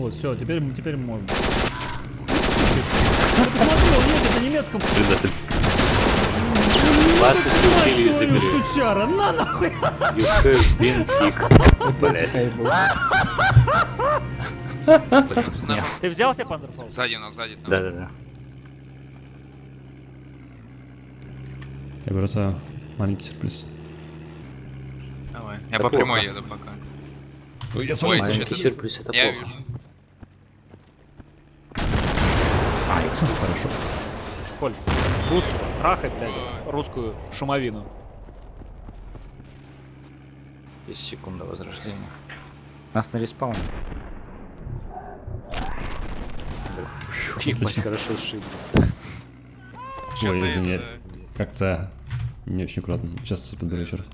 Вот, все, теперь, теперь можно. Ты посмотри, он едет на немецком. Предатель. Вас исключили из Твою игры. сучара, на нахуй! You have been kicked. Блять. Ты взял себе панзерфаус? Сзади нас, сзади. Да-да-да. Я бросаю маленький сюрприз. Давай. Я Да по прямой плохо. еду пока. Ой, я Ой, Маленький что-то- сюрприз это Я плохо. вижу. Хорошо. Коль, русского, трахай, блядь, русскую шумовину. Есть секунда возрождения. Нас на респауне. Ебать, хорошо сшибли. Чё-то Ой, извини. Как-то не очень аккуратно. Сейчас подберу еще раз.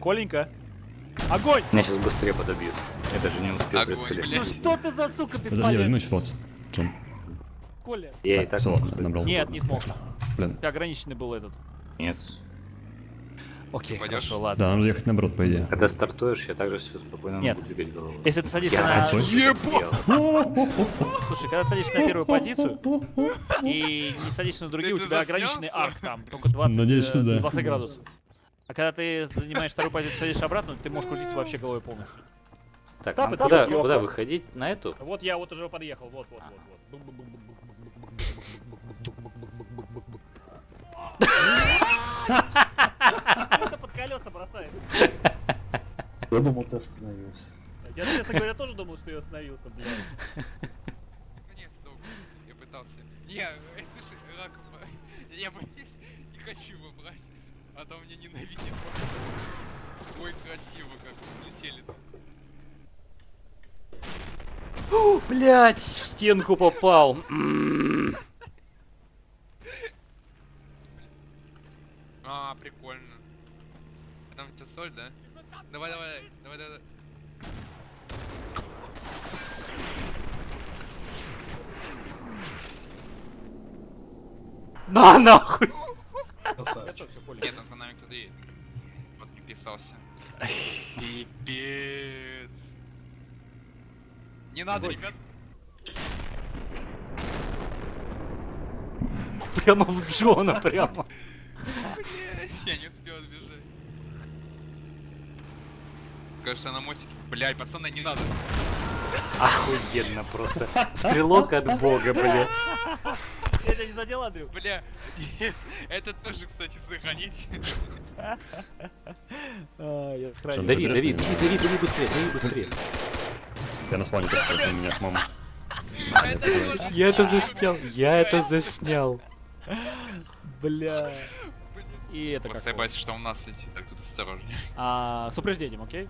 Коленька, огонь! Меня сейчас быстрее подобьют. Я даже не успел Огонь, прицелиться. Ну что ты за сука Подожди, я бесполезный? вернусь в фоц. Чем? Коля. Я и так все, набрал. Нет, не смог. Блин. Тебя ограниченный был этот. Нет. Окей, Пойдёшь? хорошо, ладно. Да, надо ехать наоборот, по идее. Когда стартуешь, я также все спокойно Нет. могу двигать головой. Если ты садишься Я на... делал. Слушай, когда ты садишься на первую позицию и не садишься на другие, Ты у тебя ограниченный арк там, только 20, Надеюсь, что э, да. 20 градусов. А когда ты занимаешь вторую позицию, садишься обратно, ты можешь крутиться вообще головой полностью. Так, Тапы, нам куда, куда выходить? На эту? Вот я вот уже подъехал, вот, вот, вот, вот. Это под колеса бросаешь. Я думал, ты остановился. Я, честно говоря, тоже думал, что я остановился, блядь. Наконец-то я пытался. Не, э, слушай, Раков, я боюсь, не хочу его брать, а то меня ненавидит. Ой, красиво как взлетели. Блять, в стенку попал. А, прикольно. А Там у тебя соль, да? Давай, давай, давай, давай. На нахуй! Красавчик. Нет, там за нами кто-то едет. Вот не писался. Пипец. Не надо, ребят. Прямо в Джона, прямо. Я не успел отбежать. Кажется, на мотике. Блядь, пацаны, не надо. Охуенно просто. Стрелок от бога, блять. Тебя не задел, Андрю? Бля, это тоже, кстати, сохранить. А. Дави, дави, дави, дави, дави быстрее, дави быстрее. Я на только против меня с мамой. Это. Я это заснял, я это заснял. Бля. И это Просто как? боюсь, что у нас летит, так тут осторожнее. А, с упреждением, окей?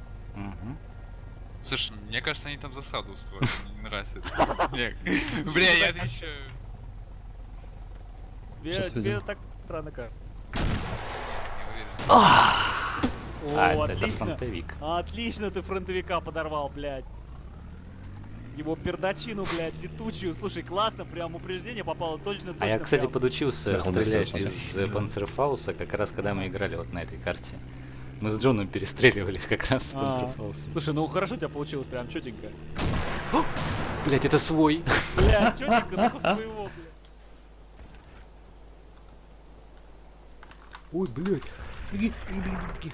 Слушай, мне кажется, они там засаду устроили. Мне не нравится это. Бля, Бля, я отвечаю. Тебе, Сейчас тебе так странно кажется. Не уверен. А, О, это, отлично. фронтовик. Отлично ты фронтовика подорвал, блядь. Его пердачину, блядь, летучую. Слушай, классно, прям упреждение попало точно, точно. А я, кстати, прям. подучился Да, стрелять из э, Панцерфауса, как раз когда мы играли вот на этой карте. Мы с Джоном перестреливались как раз с А, Панцерфаусом. Слушай, ну хорошо у тебя получилось, прям четенько. Блять, это свой. Бля, четенько, только своего, блядь. Ой, блядь. Беги, беги, беги, беги.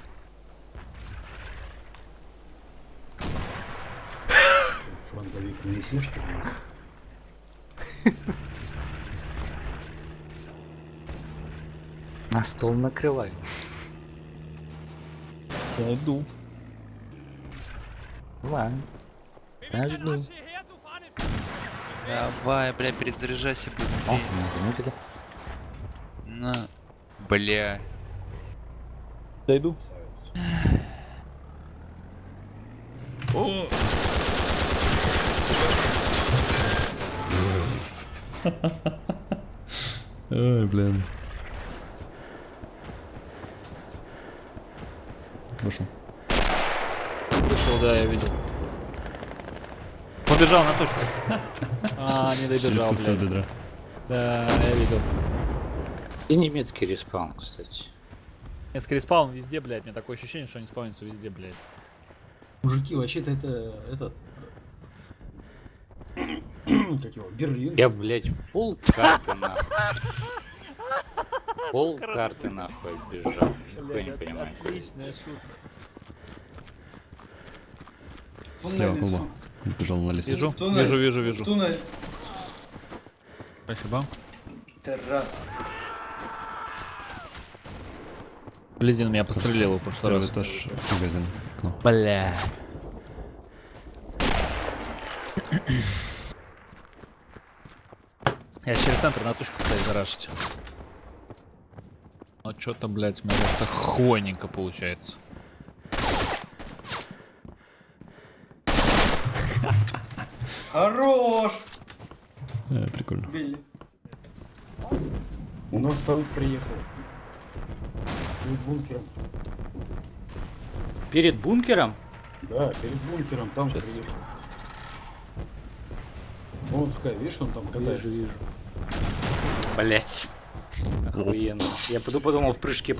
Фронтовик не неси, что ли? На стол накрывай. Я иду. Ладно. Я жду. Давай, бля, перезаряжайся О, быстрее. меня заметили. На. Бля. Дойду. Ой, блин. Вышел. Вышел, да, я видел. Побежал на точку. А, не Через добежал, бедра. Да, я видел. И немецкий респаун, кстати. Несколько респаун везде, блядь. У меня такое ощущение, что они спаунятся везде, блядь. Мужики, вообще-то это... этот... Как его? Берлин. Я, блядь, пол карты нахуй. Пол карты нахуй бежал. Нихуя не понимаю. от- отличная шутка. Слева колба. Бежал на лестницу. Вижу, вижу, вижу, вижу. Спасибо. Терраса. Блядин меня пострелил в прошлый раз. этаж, магазин, окно. Бля. Я через центр на точку пытаюсь зарашить. Но что-то, блядь, у меня как-то хвойненько получается. Хорош! Э, прикольно. Билли. У нас там приехал. Перед бункером. Перед бункером? Да, перед бункером там Щас. приехал. Вон, Скай, видишь, он там катается. вижу. Блять. Охуенно. Я поду- подумал, в прыжке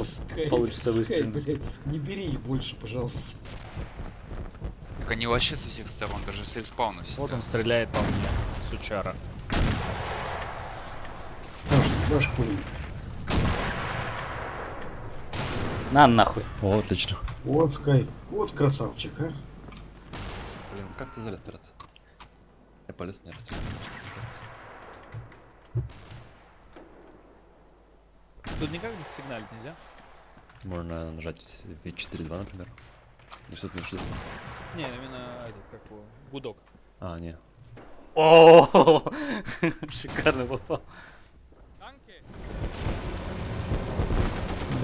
получится выстрелить. не бери их больше, пожалуйста. Так они вообще со всех сторон, даже с респауна Вот сидят. он стреляет по мне, сучара. Дашь, дашь пулю. На нахуй. О, отлично. Вот, Скай, вот красавчик, а. Блин, как ты залез, брат? Я полез, мне растет. Тут никак не сигналить нельзя? Можно нажать V4.2, например. Что ты имеешь в виду? Не, именно этот, как его, гудок. А, не. О, шикарно попал.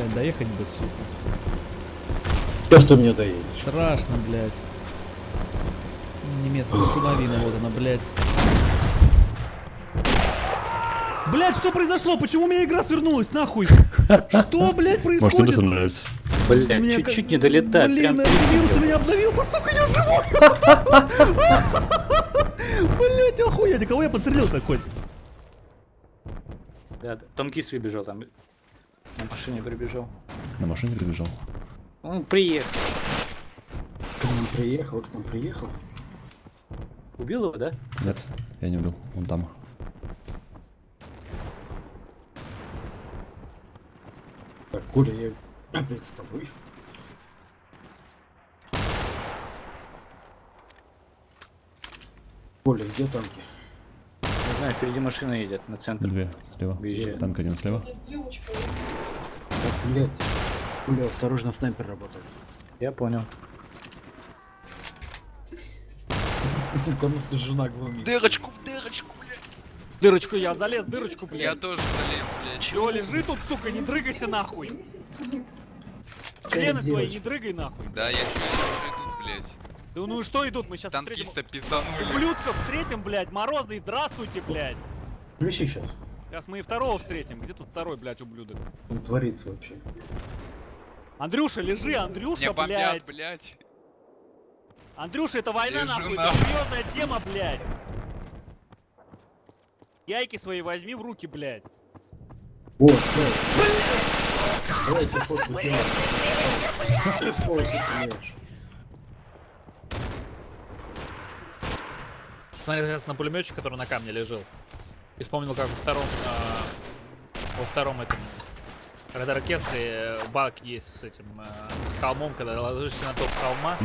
Блядь, доехать бы, сука. Сейчас ты мне доедешь. Страшно, блядь. Немецкая шумовина, вот она, блядь. Блядь, что произошло? Почему у меня игра свернулась, нахуй? Что, блядь, Может, тебе происходит? нравится? Блять, Мне чуть-чуть не долетает. Блин, прям антивирус у меня обновился, сука, я живой! Блять, охуеть, а кого я подстрелил так хоть? Да, да. Танкист выбежал там. На машине прибежал. На машине прибежал. Он приехал. К нам приехал, к нам приехал. Убил его, да? Нет, я не убил. Он там. Так, Коля, я опять с тобой. Коля, где танки? Не знаю, впереди машина едет на центр. Две слева. Выезжает. Танк один слева. Так, блядь. Коля, осторожно, снайпер работает. Я понял. Их жена глумит. Дырочку в дырочку, блядь. Дырочку я залез, дырочку, Я блядь. тоже залез, блядь. Чего лежи тут, сука, не дрыгайся нахуй. Члены свои не дрыгай нахуй. Да, я чё, я чё тут, блядь. Да ну и что идут, мы сейчас Танкиста встретим... пизданули. Ублюдков встретим, блядь, морозный, здравствуйте, блядь. Включи сейчас. Сейчас мы и второго встретим. Где тут второй, блядь, ублюдок? Он творится вообще. Андрюша, лежи, Меня Андрюша, бомбят, блядь. блядь. Андрюша, это война, Лежу нахуй, это нахуй. серьезная тема, блядь. Яйки свои возьми в руки, блядь. Фото сделаем. Сволочь, ты стреляешь. Смотри, сейчас на пулеметчик, который на камне лежал. И вспомнил, как во втором, а, во втором этом Red оркестре э, баг есть с этим, э, с холмом, когда ложишься на топ холма,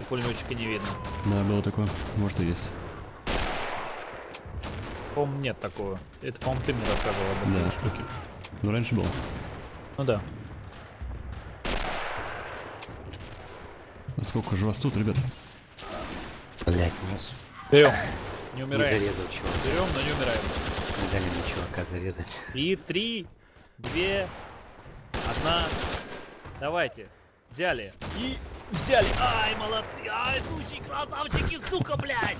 и пулеметчика не видно. Да, было такое. Может и есть. По-моему, нет такого. Это, по-моему, ты мне рассказывал об этой Да. штуке. Ну, раньше было. Ну да. Насколько же вас тут, ребят? Блять, нос. Берем. Не Не умираем. зарезал чувака. Берем, но не умираем. Не дали мне чувака зарезать. И три, две, одна. Давайте. Взяли. И взяли. Ай, молодцы. Ай, слушай, красавчики, сука, блядь.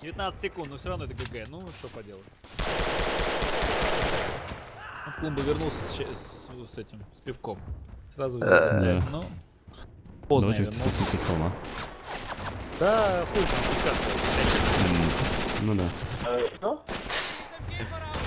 19 секунд, но все равно это ГГ. Ну, что поделать. Он в клумбу вернулся с, с- с этим, с пивком. Сразу взял. Да. Ну, поздно я Давайте спуститься с холма. Да, хуй там спускаться. М, Ну да.